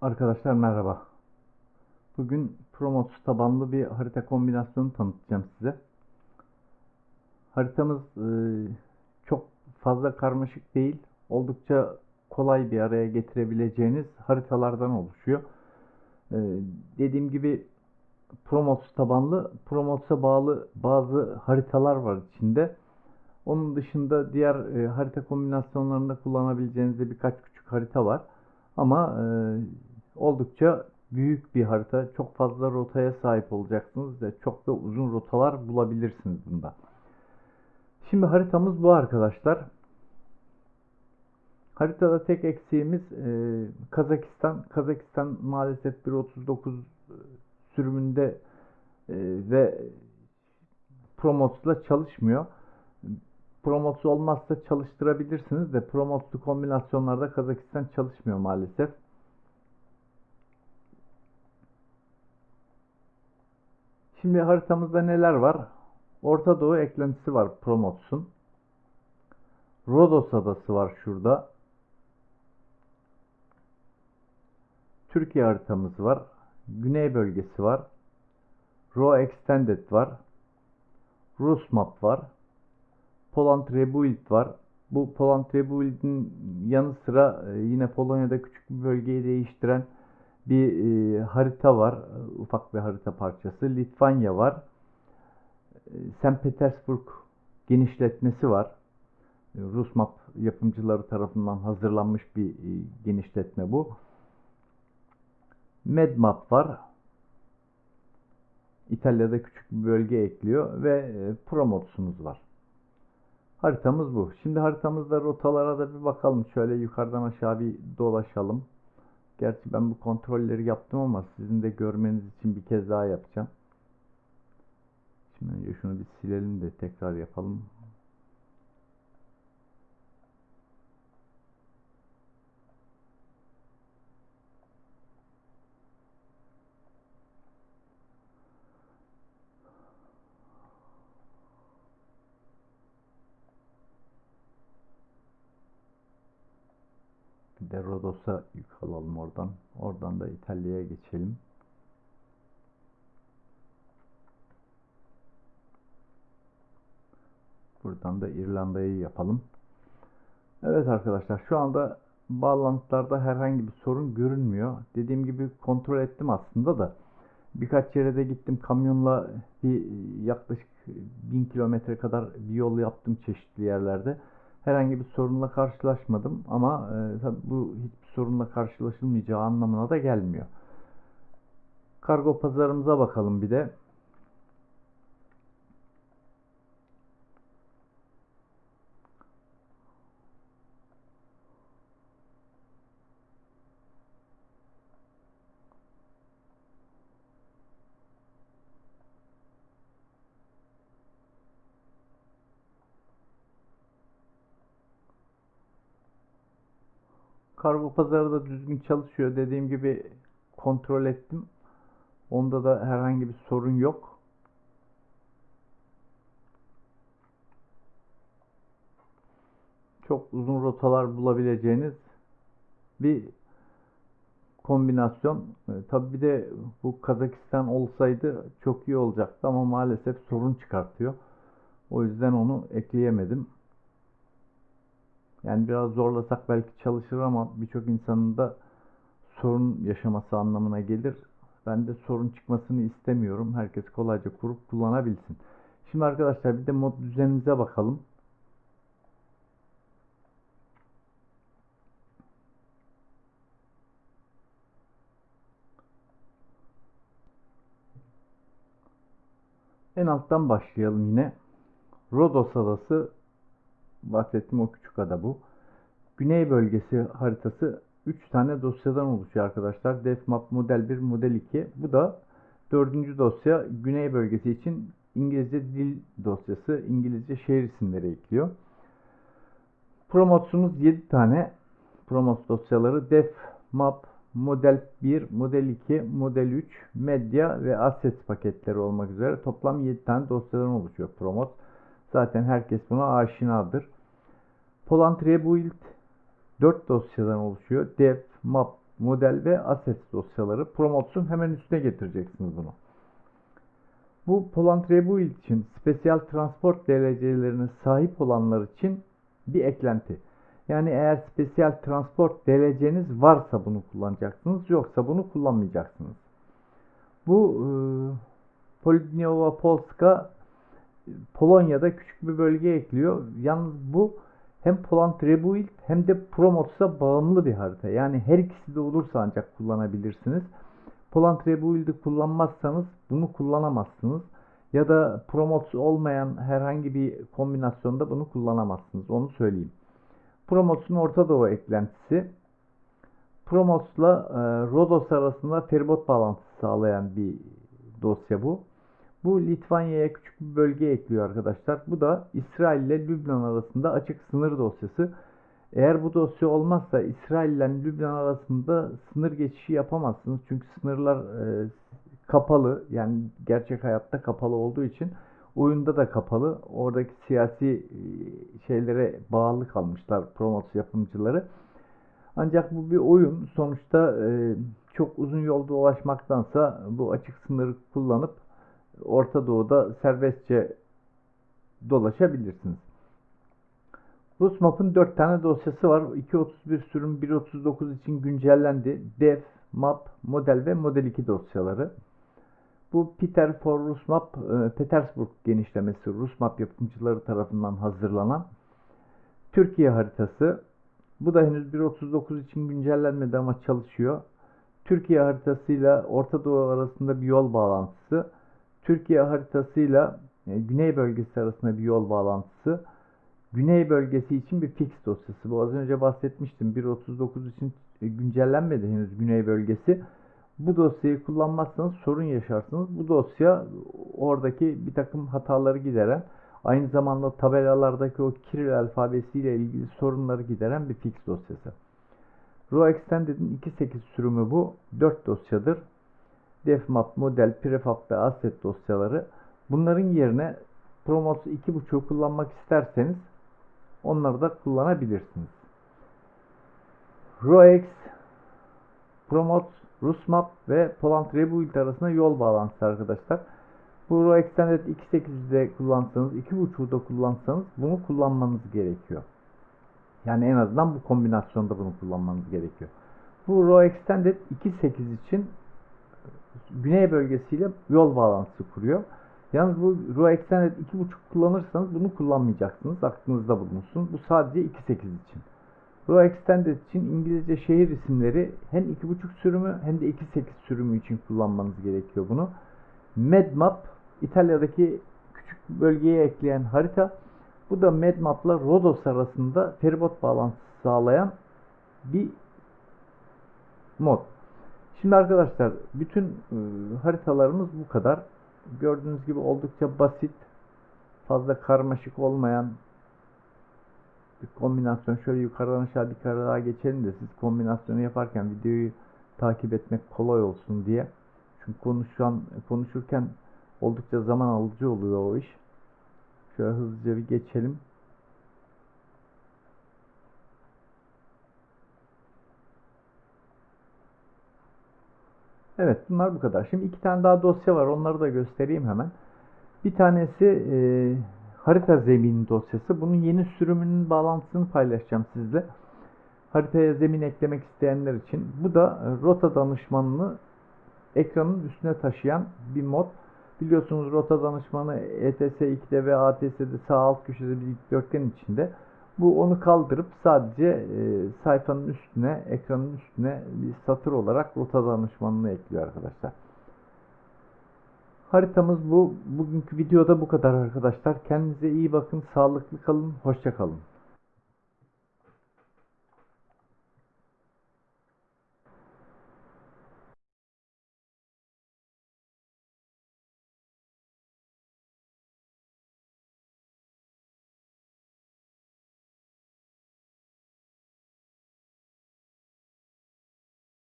Arkadaşlar merhaba. Bugün Promotus tabanlı bir harita kombinasyonu tanıtacağım size. Haritamız e, çok fazla karmaşık değil. Oldukça kolay bir araya getirebileceğiniz haritalardan oluşuyor. E, dediğim gibi Promotus tabanlı, Promotus'a bağlı bazı haritalar var içinde. Onun dışında diğer e, harita kombinasyonlarında kullanabileceğiniz de birkaç küçük harita var. Ama e, oldukça büyük bir harita. Çok fazla rotaya sahip olacaksınız ve çok da uzun rotalar bulabilirsiniz bunda. Şimdi haritamız bu arkadaşlar. Haritada tek eksiğimiz e, Kazakistan. Kazakistan maalesef 1.39 sürümünde e, ve Promots'la çalışmıyor. Promots olmazsa çalıştırabilirsiniz de Promots'lu kombinasyonlarda Kazakistan çalışmıyor maalesef. Şimdi haritamızda neler var? Orta Doğu eklentisi var Promots'un. Rodos adası var şurada. Türkiye haritamız var. Güney bölgesi var. Raw Extended var. Rus map var. Poland Rebuild var. Bu Poland Rebuild'in yanı sıra e, yine Polonya'da küçük bir bölgeyi değiştiren bir e, harita var. Ufak bir harita parçası. Litvanya var. E, St. Petersburg genişletmesi var. E, Rus map yapımcıları tarafından hazırlanmış bir e, genişletme bu. Medmap var. İtalya'da küçük bir bölge ekliyor ve e, Promots'umuz var. Haritamız bu. Şimdi haritamızda rotalara da bir bakalım. Şöyle yukarıdan aşağı bir dolaşalım. Gerçi ben bu kontrolleri yaptım ama sizin de görmeniz için bir kez daha yapacağım. Şimdi önce şunu bir silelim de tekrar yapalım. Bir de Rodos'a yük alalım oradan. Oradan da İtalya'ya geçelim. Buradan da İrlanda'yı yapalım. Evet arkadaşlar şu anda bağlantılarda herhangi bir sorun görünmüyor. Dediğim gibi kontrol ettim aslında da. Birkaç yere de gittim kamyonla bir yaklaşık 1000 kilometre kadar bir yol yaptım çeşitli yerlerde herhangi bir sorunla karşılaşmadım ama e, tabii bu hiçbir sorunla karşılaşılmayacağı anlamına da gelmiyor. Kargo pazarımıza bakalım bir de. Kargo pazarı da düzgün çalışıyor. Dediğim gibi kontrol ettim. Onda da herhangi bir sorun yok. Çok uzun rotalar bulabileceğiniz bir kombinasyon. E, tabii bir de bu Kazakistan olsaydı çok iyi olacaktı ama maalesef sorun çıkartıyor. O yüzden onu ekleyemedim. Yani biraz zorlasak belki çalışır ama birçok insanın da sorun yaşaması anlamına gelir. Ben de sorun çıkmasını istemiyorum. Herkes kolayca kurup kullanabilsin. Şimdi arkadaşlar bir de mod düzenimize bakalım. En alttan başlayalım yine. Rodos adası bahsettiğim o küçük ada bu. Güney bölgesi haritası 3 tane dosyadan oluşuyor arkadaşlar. Defmap model 1, model 2. Bu da dördüncü dosya Güney bölgesi için İngilizce dil dosyası, İngilizce şehir isimleri ekliyor. Promotsumuz 7 tane Promots dosyaları def, map, model 1, model 2, model 3, medya ve assets paketleri olmak üzere toplam 7 tane dosyadan oluşuyor Promot. Zaten herkes buna aşinadır. Poland Rebuild 4 dosyadan oluşuyor. Dev, Map, model ve assets dosyaları. Promotes'un hemen üstüne getireceksiniz bunu. Bu Poland Rebuild için spesiyal transport DLC'lerine sahip olanlar için bir eklenti. Yani eğer spesiyal transport DLC'niz varsa bunu kullanacaksınız, yoksa bunu kullanmayacaksınız. Bu e, Polidniowa Polska Polonya'da küçük bir bölge ekliyor. Yalnız bu hem Poland Rebuild hem de Promotes'a bağımlı bir harita. Yani her ikisi de olursa ancak kullanabilirsiniz. Poland Rebuild'i kullanmazsanız bunu kullanamazsınız. Ya da Promotes olmayan herhangi bir kombinasyonda bunu kullanamazsınız. Onu söyleyeyim. Promotes'un Orta Doğu eklentisi. Promotes'la e, Rodos arasında feribot bağlantısı sağlayan bir dosya bu. Bu Litvanya'ya küçük bir bölge ekliyor arkadaşlar. Bu da İsrail ile Lübnan arasında açık sınır dosyası. Eğer bu dosya olmazsa İsrail ile Lübnan arasında sınır geçişi yapamazsınız. Çünkü sınırlar e, kapalı. Yani gerçek hayatta kapalı olduğu için oyunda da kapalı. Oradaki siyasi e, şeylere bağlı kalmışlar promos yapımcıları. Ancak bu bir oyun. Sonuçta e, çok uzun yolda ulaşmaktansa bu açık sınırı kullanıp Orta Doğu'da serbestçe dolaşabilirsiniz. Rusmap'ın 4 tane dosyası var. 2.31 sürüm 1.39 için güncellendi. Dev, Map, Model ve Model 2 dosyaları. Bu Peter for Rusmap, e, Petersburg genişlemesi Rusmap yapımcıları tarafından hazırlanan Türkiye haritası. Bu da henüz 1.39 için güncellenmedi ama çalışıyor. Türkiye haritasıyla Orta Doğu arasında bir yol bağlantısı. Türkiye haritasıyla e, Güney bölgesi arasında bir yol bağlantısı. Güney bölgesi için bir fix dosyası. Bu az önce bahsetmiştim. 1.39 için e, güncellenmedi henüz Güney bölgesi. Bu dosyayı kullanmazsanız sorun yaşarsınız. Bu dosya oradaki bir takım hataları gideren, aynı zamanda tabelalardaki o Kiril alfabesiyle ilgili sorunları gideren bir fix dosyası. Raw Extended'in 2.8 sürümü bu. 4 dosyadır. Defmap, model, prefab ve asset dosyaları. Bunların yerine Promos 2.5'u kullanmak isterseniz onları da kullanabilirsiniz. ROEX, Promot, Rusmap ve Poland Rebuild arasında yol bağlantısı arkadaşlar. Bu Raw Extended 2.8'de kullansanız, 2.5'u da kullansanız bunu kullanmanız gerekiyor. Yani en azından bu kombinasyonda bunu kullanmanız gerekiyor. Bu Raw Extended 2.8 için güney bölgesiyle yol bağlantısı kuruyor. Yalnız bu Raw Extended 2.5 kullanırsanız bunu kullanmayacaksınız. Aklınızda bulunsun. Bu sadece 2.8 için. Raw Extended için İngilizce şehir isimleri hem 2.5 sürümü hem de 2.8 sürümü için kullanmanız gerekiyor bunu. Medmap İtalya'daki küçük bölgeye ekleyen harita. Bu da Medmap'la Rodos arasında feribot bağlantısı sağlayan bir mod. Şimdi arkadaşlar bütün e, haritalarımız bu kadar. Gördüğünüz gibi oldukça basit, fazla karmaşık olmayan bir kombinasyon. Şöyle yukarıdan aşağı bir kere daha geçelim de siz kombinasyonu yaparken videoyu takip etmek kolay olsun diye. Çünkü konuşan, konuşurken oldukça zaman alıcı oluyor o iş. Şöyle hızlıca bir geçelim. Evet bunlar bu kadar. Şimdi iki tane daha dosya var. Onları da göstereyim hemen. Bir tanesi e, harita zemin dosyası. Bunun yeni sürümünün bağlantısını paylaşacağım sizle. Haritaya zemin eklemek isteyenler için. Bu da rota danışmanını ekranın üstüne taşıyan bir mod. Biliyorsunuz rota danışmanı ETS 2'de ve ATS'de sağ alt köşede bir dikdörtgen içinde. Bu onu kaldırıp sadece e, sayfanın üstüne, ekranın üstüne bir satır olarak rota danışmanını ekliyor arkadaşlar. Haritamız bu. Bugünkü videoda bu kadar arkadaşlar. Kendinize iyi bakın, sağlıklı kalın, hoşça kalın.